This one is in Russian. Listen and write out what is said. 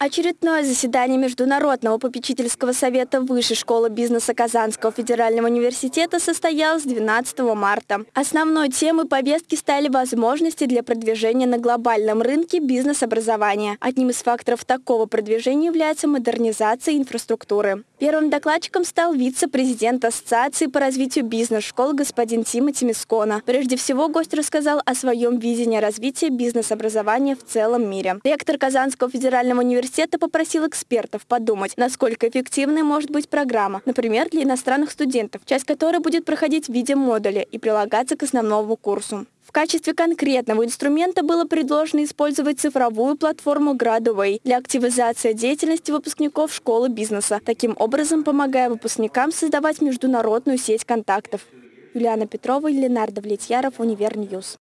Очередное заседание Международного попечительского совета Высшей школы бизнеса Казанского федерального университета состоялось 12 марта. Основной темой повестки стали возможности для продвижения на глобальном рынке бизнес-образования. Одним из факторов такого продвижения является модернизация инфраструктуры. Первым докладчиком стал вице-президент Ассоциации по развитию бизнес-школ господин Тимоти Мискона. Прежде всего, гость рассказал о своем видении развития бизнес-образования в целом мире. Ректор Казанского федерального университета попросил экспертов подумать, насколько эффективной может быть программа, например, для иностранных студентов, часть которой будет проходить в виде модуля и прилагаться к основному курсу. В качестве конкретного инструмента было предложено использовать цифровую платформу Graduway для активизации деятельности выпускников школы бизнеса, таким образом помогая выпускникам создавать международную сеть контактов. Юлиана Петрова Ленар Довлетьяров, Univer News.